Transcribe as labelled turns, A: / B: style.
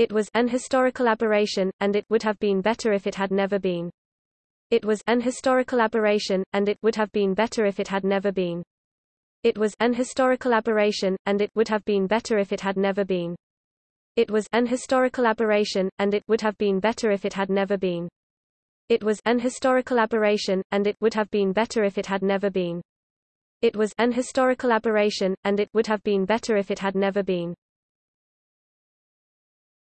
A: It was an historical aberration, and it would have been better if it had never been. It was an historical aberration, and it would have been better if it had never been. It was an historical aberration, and it would have been better if it had never been. It was an historical aberration, and it would have been better if it had never been. It was an historical aberration, and it would have been better if it had never been. It was an historical aberration, and it would have been better if it had never been.